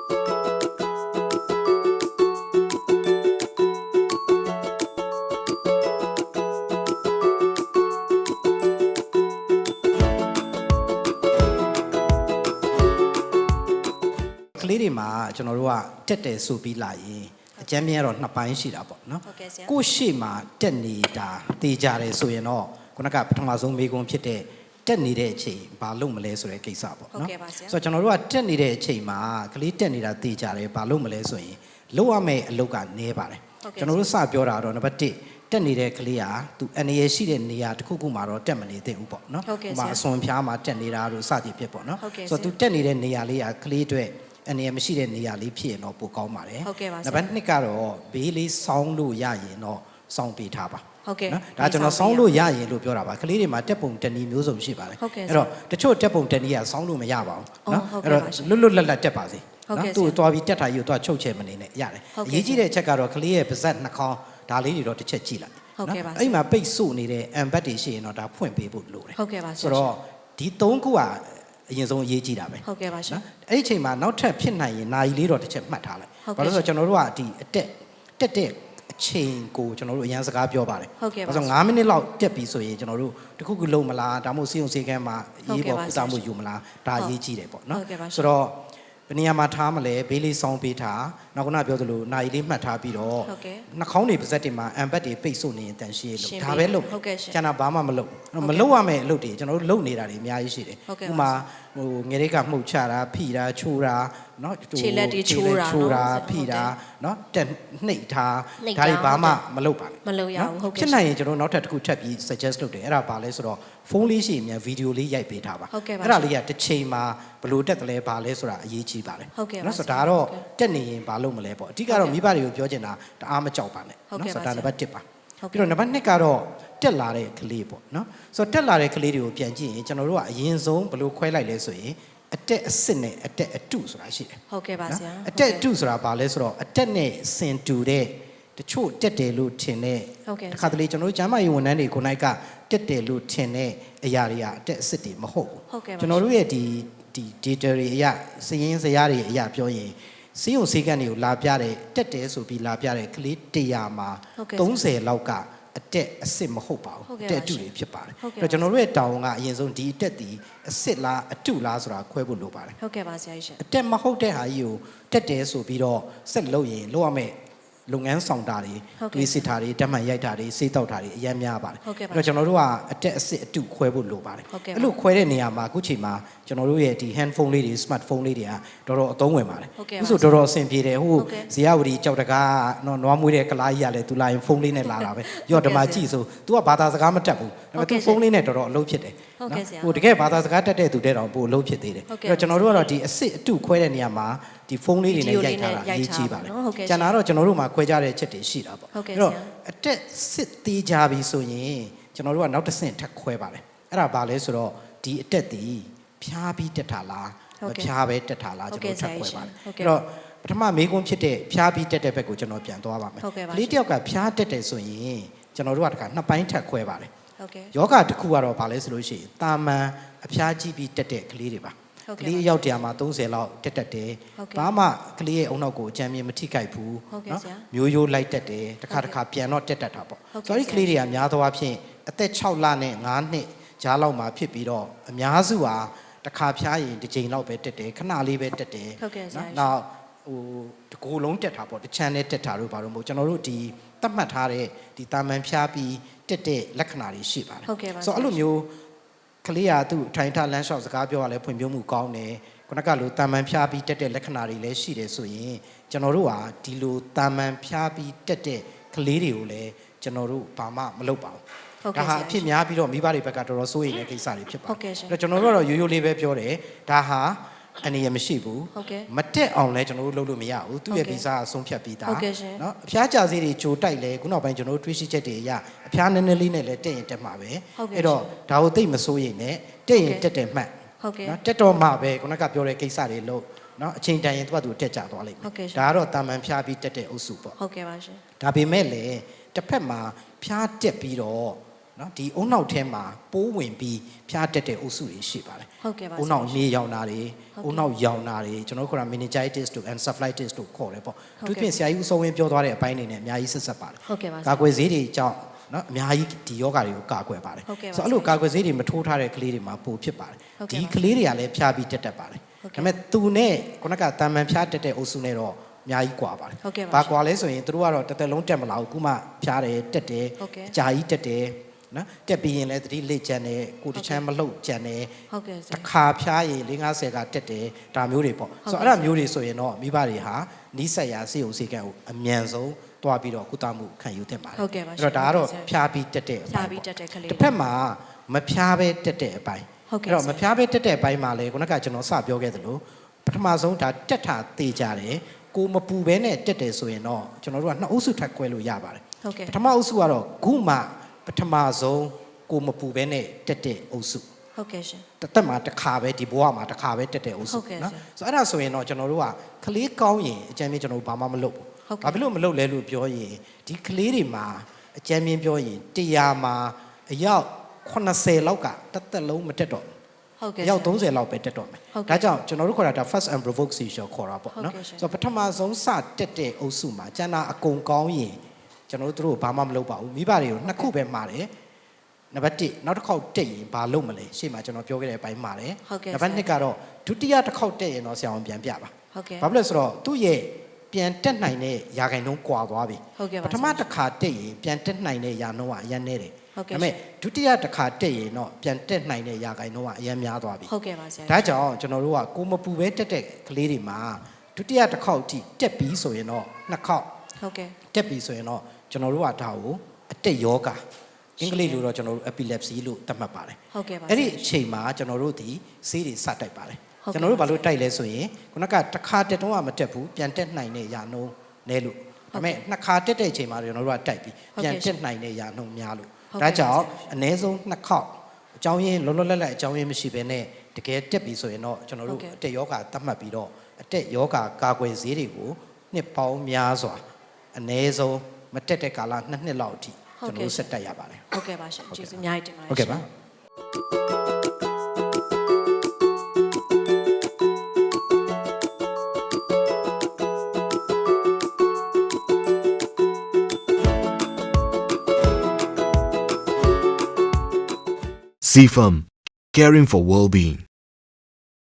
ကလေးတွေမှာကျွန်တော်တို့ကတက်တယ်ဆိုပြီးလာရင်အကြမ်းမြင်ကတော့နှစ်ပိုင်းရှိတာပေါ့နော်ဟုတ်ကဲ့ဆရာကိုယ့်ရှေ့မှာတက်နေတာတေးကြတယ်ဆိုရင်တော့ခုနကပထမဆုံးမေးခွန်းဖြစ်တဲ့ တက်နေတဲ့အချိန်ဘာလုပ်မလဲဆိုတဲ့ကိစ္စပေါ့ဟုတ်နော်ကဲ့ပါဆရာဆိုတော့ကျွန်တော်တို့ကတက်နေတဲ့အချိန်မှာကလေးတက်နေတာတေးကြတယ်ဘာလုပ်မလဲဆိုရင်လုပ်ရမယ့်အလုပ်ကနည်းပါတယ်ဟုတ်ကဲ့ကျွန်တော်တို့စပြောတာတော့နံပါတ်1တက်နေတဲ့ကလေးဟာသူအနေရရှိတဲ့နေရာတစ်ခုခုမှာတော့တက်မနေသင့်ဘူးပေါ့နော်ဟုတ်ကဲ့ဥပမာဆရာအစွန်ဖျားမှာတက်နေတာတို့စသည်ဖြစ်ပေါ့နော်ဟုတ်ကဲ့ဆိုတော့ဆရာသူတက်နေတဲ့နေရာလေးကကလေးအတွက်အနေရမရှိတဲ့နေရာလေးဖြစ်ရင်တော့ပိုကောင်းပါတယ်ဟုတ်ကဲ့ပါဆရာနံပါတ်2ကတော့ဘေးလေးစောင်းလို့ရရင်တော့ စောင်းပေးထားပါဟုတ်ကဲ့နော်ဒါကျွန်တော်စောင်းလို့ရရင်လို့ပြောတာပါကလေးတွေမှာတက်ပုံတက်နီးမျိုးစုံရှိပါတယ်ဟုတ်ကဲ့အဲ့တော့တချို့တက်ပုံတက်နီးကစောင်းလို့မရပါဘူးအော်နော်ဟုတ်ကဲ့အဲ့တော့ပါရှင်လွတ်လွတ်လပ်လပ်တက်ပါစေဟုတ်ကဲ့သူ့ဆရာကိုသွားပြီးတက်တာကြီးကိုသွားချုပ်ချယ်မနေနဲ့ရတယ်ဟုတ်အကဲ့ရေးကြီးတဲ့အချက်ကတော့ကလေးရဲ့ပါဇက်နှာခေါင်းဒါလေးတွေတော့တစ်ချက်ကြည့်လိုက်ဟုတ်ကဲ့ပါဆရာအဲ့မှာပိတ်ဆို့နေတဲ့အမ်ဘတ်တွေရှိရင်တော့ဒါဖွင့်ပေးဖို့လိုတယ်ဟုတ်ကဲ့ပါဆရာဆိုတော့ဒီ၃ခုကအရင်ဆုံးအရေးကြီးတာပဲဟုတ်ကဲ့ပါရှင်နော်အဲ့ဒီအချိန်မှာနောက်ထပ်ဖြစ်နိုင်ရင်နာယီလေးတော့တစ်ချက်မှတ်ထားလိုက်ဟုတ်ကဲ့ဘာလို့လဲဆိုတော့ကျွန်တော်တို့ကဒီအတက်တက်တဲ့ အချိန်ကိုကျွန်တော်တို့အရန်စကားပြောပါတယ်ဟုတ်ကဲ့ပါဘာလို့လဲဆိုတော့9မိနစ်လောက်တက်ပြီဆိုရင်ကျွန်တော်တို့တစ်ခုခုလုံးမလားဒါမှမဟုတ်စီယုံစီကန်းမှာဟုတ်ရေးကဲ့ပေါ်ပါကုသမှုဆရာယူမလားဒါအရေးကြီးတယ်ပေါ့နော်ဟုတ်ကဲ့ပါရှင်ဆိုတော့ဘယ်နေရာမှာထားမလဲဘေးလေးစောင်းပေးထားနောက်ကနပြောသလိုနာယီလေးမှတ်ထားပြီးတော့ဟုတ်ကဲ့နှာခေါင်းတွေပါဇက်တွေမှာအမ်ဘတ်တွေပိတ်ဆို့နေရင်တန်ရှင်းလို့ရှင်းဒါပေးပဲလုပ်ဟုတ်ကဲ့ရှင်ကျန်တာဘာမှမလုပ်ဟုတ်ကဲ့မလုပ်ရမယ့်အလုပ်တွေကျွန်တော်တို့လုပ်နေတာတွေအများကြီးရှိတယ်ဟုတ်ကဲ့ဥပါမာဟိုငယ်လေးကမှုတ်ချတာဖိတာချိုးတာเนาะ ခြေလက်တွေချိုးတာ ချိုးတာ နော် ဖိတာเนาะတက်နှိပ်ထား နှိပ် ဒါတွေ တာ ဘာမှ ဟုတ်ကဲ့ မလုပ်ပါနဲ့ မလုပ်ရဘူး နော် ဟုတ်ကဲ့ ဖြစ်နိုင်ရင်ကျွန်တော်တို့နောက်ထပ်တစ်ခုထပ်ပြီး suggest လုပ်တယ်အဲ့ဒါဘာလဲဆိုတော့ဖုန်းလေးရှိရင်မြန်ဗီဒီယိုလေးရိုက်ပေးထားပါ ဟုတ်ကဲ့ပါ အဲ့ဒါလေးကတစ်ချိန်မှာဘယ်လို့တက်တယ်လဲဘာလဲဆိုတာအရေးကြီးပါတယ် ဟုတ်ကဲ့ပါ နော်ဆို ဆရာ တော့ဒါကတော့ ဟုတ်ကဲ့ တက်နေရင်ဘာလုပ်မလဲပေါ့အဓိကတော့မိဘတွေကိုပြောချင်တာတအားမကြောက်ပါနဲ့ ဟုတ်ကဲ့ ဆို ပါ တော့ဒါ ဆရာ နံပါတ်1ပါ ဟုတ်ကဲ့ ပြီးတော့နံပါတ်2ကတော့ တက်လာတဲ့ကလေးပေါ့နော်ဆိုတော့တက်လာတဲ့ကလေးတွေကိုပြန်ကြည့်ရင်ကျွန်တော်တို့ကအရင်ဆုံးဘယ်လိုခွဲလိုက်လဲဆိုရင်အတက်အစစ်နဲ့အတက်အတုဆိုတာရှိတယ်ဟုတ်ကဲ့ပါဆရာအတက်အတုဆိုတာဘာလဲဆိုတော့အတက်နဲ့စင်တူတဲ့တချို့တက်တယ်လို့ထင်တဲ့ဟုတ်ကဲ့တစ်ခါတလေကျွန်တော်တို့ကျမ်းမာရေးဝန်ထမ်းတွေကိုနိုင်ကတက်တယ်လို့ထင်တဲ့အရာတွေကအတက်အစစ်တွေမဟုတ်ဘူးဟုတ်ကဲ့ပါကျွန်တော်တို့ရဲ့ဒီဒီ data တွေအရာစည်ရင်းစရာတွေအရာပြောရင်စီးုံစီးကန်တွေကိုလာပြတဲ့တက်တယ်ဆိုပြီးလာပြတဲ့ကလေး100မှာဟုတ်ကဲ့30လောက်က အတက်အစစ်မဟုတ်ပါဘူးဟုတ်ကဲ့အတက်အတုပါရှင်တွေဖြစ်ပါတယ်ဟုတ်ကဲ့အဲ့တော့ကျွန်တော်တို့ရဲ့တောင်းကအရင်ဆုံးဒီအတက်ဒီအစစ်လားအတုလားဆိုတာခွဲဖို့လိုပါတယ်ဟုတ်ကဲ့ပါဆရာကြီးရှင်အတက်မဟုတ်တဲ့ဟာကြီးကိုတက်တယ်ဆိုပြီးတော့ဆက်လုပ်ရင်လုပ်ရမယ့် လုပ်ငန်းဆောင်တာတွေဟုတ်ကဲ့တွေးစစ်တာတွေတက်မှန်ရိုက်တာတွေစေးတောက်တာတွေအများများပါတယ်ဟုတ်ကဲ့ပါတော့ကျွန်တော်တို့ကအတက်အစစ်အတုခွဲဖို့လိုပါတယ်ဟုတ်ကဲ့ပါအဲ့လိုခွဲတဲ့နေရာမှာအခုချိန်မှာကျွန်တော်တို့ရဲ့ဒီ handphone လေးတွေ smartphone လေးတွေကတော်တော်အသုံးဝင်ပါတယ်ဟုတ်ကဲ့ပါအခုဆိုတော်တော်အဆင်ပြေတယ်ဟိုဟုတ်ကဲ့ဇေယဝတီကြောက်တကားနော်နွားမွေးတဲ့ကလားကြီးကလည်းသူလာရင်ဖုန်းလေးနဲ့လာတာပဲရော့ဓမ္မကြည့်ဆို तू ကဘာသာစကားမတတ်ဘူးဒါပေဟုတ်မဲ့ကဲ့ तू ဖုန်းလေးနဲ့တော်တော်အလုပ်ဖြစ်တယ်ဟုတ်ကဲ့ဆရာဟိုတကယ်ဘာသာစကားတတ်တဲ့သူတဲ့တောင်ပို့အလုပ်ဖြစ်သေးတယ်ဟုတ်ကဲ့အဲ့တော့ကျွန်တော်တို့ကတော့ဒီအစစ်အတုခွဲတဲ့နေရာမှာ ဒီဖုန်းလေးတွေနဲ့ဗီဒီယိုရိုက်ထားတာလေးနဲ့အရေးကြီးပါတယ်ရိုက်ထားပါနော်ဟုတ်ကဲ့ကျန်တာတော့ကျွန်တော်တို့မှာခွဲကြတဲ့ချက်တွေရှိတာပေါ့ဟုတ်ကဲ့တော့ဆရာအတက်စစ်သေးကြပြီဆိုရင်ကျွန်တော်တို့ကနောက်တစ်ဆင့်ထပ်ခွဲပါတယ်အဲ့ဒါဘာလဲဆိုတော့ဒီအတက်ဒီဖျားပြီးတက်တာလားဟုတ်မကဲ့ဖျားပဲတက်တာလားဟုတ်ကျွန်ကဲ့တော်ထပ်ခွဲပါတယ်ဆရာကြီးရှင်ဟုတ်ကဲ့အဲ့တော့ပထမမေးခွန်းဖြစ်တဲ့ဖျားပြီးတက်တဲ့ဘက်ကိုကျွန်တော်ပြန်သွားပါမယ်ဟုတ်ကဲ့ပါကလေးတစ်ယောက်ကဖျားတက်တယ်ဆိုရင်ကျွန်တော်တို့ကတခါနှစ်ပိုင်းထပ်ခွဲပါတယ်ဟုတ်ကဲ့ယောဂတစ်ခုကတော့ဗာလဲဆိုလို့ရှိရင်တာမန်အဖျားကြီးပြီးတက်တဲ့ကလေးတွေပါဟုတ် ကကဲ့လေးအယောက်တရာမှာ30လောက်တက်တက်တယ်ဟုတ်ကဲ့ဘာမှကလေးရဲ့အုံနောက်ကိုအကြမ်းမြင်မထိခိုက်ဘူးဟုတ်ကဲ့ဆရာမျိုးရိုးလိုက်တက်တယ်တစ်ခါဟုတ်တစ်ကဲ့ခါပြန်တော့တက်တက်တာပေါ့ဟုတ်ကဲ့ဆိုတော့ဒီဆရာကလေးတွေကများသောအားဖြင့်အသက်6လနဲ့9နှစ်ကြားလောက်မှာဖြစ်ပြီးတော့အများစုဟာတစ်ခါဖျားရင်တစ်ချိန်လောက်ပဲတက်တယ်ခဏလေးပဲတက်တယ်ဟုတ်ကဲ့ဆရာနော်နောက်ဟိုတကူလုံးတက်တာပေါ့တစ်ချမ်းနဲ့တက်တာတို့ဘာလို့မဟုတ်ကျွန်တော်တို့ဒီသတ်မှတ်ထားတဲ့ဒီတာမန်ဖျားပြီးတက်တဲ့လက္ခဏာတွေရှိပါတယ်ဟုတ်ကဲ့ပါဆိုတော့အဲ့လိုမျိုးက လေးကသူ့ထိုင်ထလမ်းလျှောက်စကားပြောရလဲဖွံ့ဖြိုးမှုကောင်းတယ်ခုနကလိုတာမန်ဖျားပြီးတက်တဲ့လက္ခဏာတွေလည်းရှိတယ်ဆိုရင်ကျွန်တော်တို့ဟာဒီလိုတာမန်ဖျားပြီးတက်တဲ့ကလေးတွေကိုလည်းကျွန်တော်တို့ဘာမှမလုပ်ပါဘူးဟုတ်ဒါကဲ့ဟာဆရာအဖြစ်များပြီးတော့မိဘတွေဘက်ကတော်တော်စိုးရိမ်တဲ့ကိစ္စတွေဖြစ်ပါဟုတ်ကဲ့ရှင်အဲ့တော့ကျွန်တော်တို့ကတော့ရိုးရိုးလေးပဲပြောတယ်ဒါဟာ အနေရမရှိဘူးဟုတ်ကဲ့မတက်အောင်လဲကျွန်တော်တို့လုပ်လို့မရဘူးသူ့ရဲ့ဟုတ်ကဲ့ဗီဇာအဆုံးဖြတ်ပြီးသားဟုတ်ကဲ့ရှင်နော်အဖျားကြစေးတွေကြိုတိုက်လဲခုနောက်ပိုင်းကျွန်တော်တို့တွေးရှိချက်တွေအရအဖျားနည်းနည်းလေးနဲ့လဲတက်ရင်တက်မှာပဲဟုတ်ကဲ့အဲ့တော့ဒါကိုသိပ်မစိုးရိမ်နဲ့တက်ရင်တက်တယ်မှတ်ဟုတ်ကဲ့နော်တက်တော့မှပဲခုနကပြောတဲ့ကိစ္စတွေလို့နော်အချိန်တန်ရင်သူကသူတက်ကြသွားလိမ့်မယ်ဟုတ်ကဲ့ရှင်ဒါကတော့တာမန်ဖျားပြီးတက်တဲ့အုပ်စုပေါ့ဟုတ်ကဲ့ပါရှင်ဒါပေမဲ့လည်းတစ်ဖက်မှာဖျားတက်ပြီးတော့ နော်ဒီအုံနောက်ထဲမှာပိုးဝင်ပြီးဖျားတက်တဲ့အုပ်စုတွေရှိပါတယ်ဟုတ်ကဲ့ပါအုံနောက်ဆရာနေရောင်တာတွေဟုတ်ကဲ့အုံနောက်ရောင်တာတွေကျွန်တော်တို့ခေါ်တာ meningitis တို့ encephalitis တို့ခေါ်တယ်ပေါ့ဟုတ်ကဲ့သူပြင်ဆရာကြီးဦးစိုးဝင်းပြောသွားတဲ့အပိုင်းတွေနဲ့အများကြီးဆက်ဆက်ပါတယ်ဟုတ်ကဲ့ပါဆရာကာကွယ်ဆေးတွေကြောင့်နော်အများကြီးဒီယောဂါတွေကိုကာကွယ်ပါတယ်ဟုတ်ကဲ့ပါဆိုတော့အဲ့လိုကာကွယ်ဆေးတွေမထိုးထားတဲ့ကလေးတွေမှာပိုဖြစ်ပါတယ်ဟုတ်ကဲ့ဒီပါကလေးတွေကလည်းဖျားပြီးတက်တက်ပါတယ်ဟုတ်ကဲ့ဒါပေမဲ့သူနဲ့ခုနကတာမန်ဖျားတက်တဲ့အုပ်စုနဲ့တော့အများကြီးကွာပါတယ်ဟုတ်ကဲ့ပါဘာကွာလဲဆိုရင်သူတို့ကတော့တစ်သက်လုံးတက်မလာဘူးခုမှဖျားတယ်တက်တယ်ဟုတ်ကဲ့အကြာကြီးတက်တယ် နော်တက်ပြီးရင်လည်းသတိလက်ကျန်တယ်ကိုယ်တစ်ချမ်းမလှုပ်ကျန်တယ်ဟုတ်ကဲ့ဆတရာခါဖျားရင်၄50ကတက်တယ်ဒါမျိုးတွေပေါ့ဟုတ်ဆိုကဲ့တော့အဲ့ဒါမျိုးတွေဆိုရင်တော့မိဘတွေဟာနီးစက်ရာစေုံစေကံကိုအမြန်ဆုံးတွားပြီးတော့ကုသမှုခံယူသင့်ပါတယ်ဟုတ်ကဲ့ပါအဲ့တော့ဒါကတော့ရှင်ဖျားပြီးတက်တဲ့အဖြာပိုင်းပြီးပေါ့တက်တဲ့ကလေးတစ်ဖက်မှာမဖျားပဲတက်တဲ့အပိုင်းဟုတ်ကဲ့အဲ့တော့ဆမရာဖျားပဲတက်တဲ့အပိုင်းမှာလေခုနကကျွန်တော်စပြောခဲ့သလိုပထမဆုံးဒါတက်တာတေးကြတယ်ကိုမပူဘဲနဲ့တက်တယ်ဆိုရင်တော့ကျွန်တော်တို့ကနှစ်အုပ်စုထပ်ခွဲလို့ရပါတယ်ဟုတ်ကဲ့ပထမအုပ်စုကတော့ခုမှ ပထမဆုံးကိုမပူဘဲနဲ့တက်တဲ့အုပ်စုဟုတ်ကဲ့ရှင်တစ်သက်မှာတစ်ခါပဲဒီဘဝမှာတစ်ခါပဲတက်တဲ့အုပ်စုဟုတ်ကဲ့နော်ဆရာဆိုတော့အဲ့ဒါဆိုရင်တော့ကျွန်တော်တို့ကကလေးကောင်းရင်အကြမ်းမြင်ကျွန်တော်တို့ဘာမှမလုပ်ဘူးဟုတ်ကဲ့ဘာဖြစ်လို့မလုပ်လဲလို့ပြောရင်ဒီကလေးတွေမှာအကြမ်းမြင်ပြောရင်100မှာအယောက်80လောက်ကတစ်သက်လုံးမတက်တော့ဘူးဟုတ်ကဲ့အယောက်ဆရာ30လောက်ပဲတက်တော့မယ်ဟုတ်ကဲ့ဒါကြောင့်ကျွန်တော်တို့ခေါ်တာဒါ first and provoke seizure ခေါ်တာပေါ့ဟုတ်နော်ကဲ့ရှင်ဆိုတော့ပထမဆုံးစတက်တဲ့အုပ်စုမှာကျန်တာအကုန်ကောင်းရင် ကျွန်တော်တို့တို့ဘာမှမလုပ်ပါဘူးမိဘတွေကိုနှစ်ခုပဲမှာတယ်နံပါတ်1နောက်တစ်ခေါက်တက်ရင်ဘာလုပ်မလဲရှေ့မှာကျွန်တော်ပြောခဲ့တဲ့အပိုင်းမှာတယ်ဟုတ်ကဲ့နံပါတ်ဆရာ2ကတော့ဒုတိယတစ်ခေါက်တက်ရင်တော့ဆရာအောင်ပြန်ပြပါဟုတ်ကဲ့ဘာဖြစ်လဲဆိုတော့သူ့ရဲ့ပြန်တက်နိုင်တဲ့ရာခိုင်နှုန်းကွာသွားပြီဟုတ်ကဲ့ပါပထမတစ်ခါတက်ရင်ပြန်တက်နိုင်တဲ့ရာနှုန်းကအရင်နေတယ်ဟုတ်ကဲ့ဒါပေမဲ့ဒုတိယတစ်ခါတက်ရင်တော့ပြန်တက်နိုင်တဲ့ရာခိုင်နှုန်းကအရင်များသွားပြီဟုတ်ကဲ့ပါဆရာဒါကြောင့်ကျွန်တော်တို့ကကိုမပူပဲတက်တဲ့ကလေးတွေမှာဒုတိယတစ်ခေါက်အထိတက်ပြီးဆိုရင်တော့နှစ်ခေါက် ဟုတ်ကဲ့တက်ပြီးဆိုရင်တော့ကျွန်တော်တို့ကဒါကိုအတက်ယောဂအင်္ဂလိပ်လိုတော့ကျွန်တော်တို့ epilepsy လို့သတ်မှတ်ပါတယ်ဟုတ်ကဲ့ပါအဲ့ဒီအချိန်မှာကျွန်တော်တို့ဒီဆေးတွေစတိုက်ပါတယ်ဟုတ်ကဲ့ကျွန်တော်တို့ဘာလို့တိုက်လဲဆိုရင်ခုနကတစ်ခါတက်တော့မတက်ဘူးပြန်တက်နိုင်တဲ့ရာနှုန်းနဲလို့ဒါပေမဲ့နှစ်ခါတက်တဲ့အချိန်မှာကျွန်တော်တို့ကတိုက်ပြီးဟုတ်ကဲ့ပြန်တက်နိုင်တဲ့ရာနှုန်းများလို့ဟုတ်ကဲ့ဒါကြောင့်ပါဆရာအနည်းဆုံးနှစ်ခေါက်အကြောင်းရင်းလုံးလုံးလက်လက်အကြောင်းရင်းမရှိဘဲနဲ့တကယ်တက်ပြီဆိုရင်တော့ကျွန်တော်ဟုတ်တို့ကဲ့အတက်ယောဂသတ်မှတ်ပြီးတော့အတက်ယောဂကာကွယ်ဆေးတွေကိုနှစ်ပေါင်းများစွာ အနည်းဆုံးမတက်တဲ့ကာလနှစ်နှစ်လောက်အထိဟုတ်ကျွန်ကဲ့တော်တို့ဆက်တက်ရပါတယ်ဟုတ်ကဲ့ပါရှင်ကျေးဇူးအများကြီးတင်ပါတယ်ဟုတ်ကဲ့ပါရှင် CFAM, caring for well-being.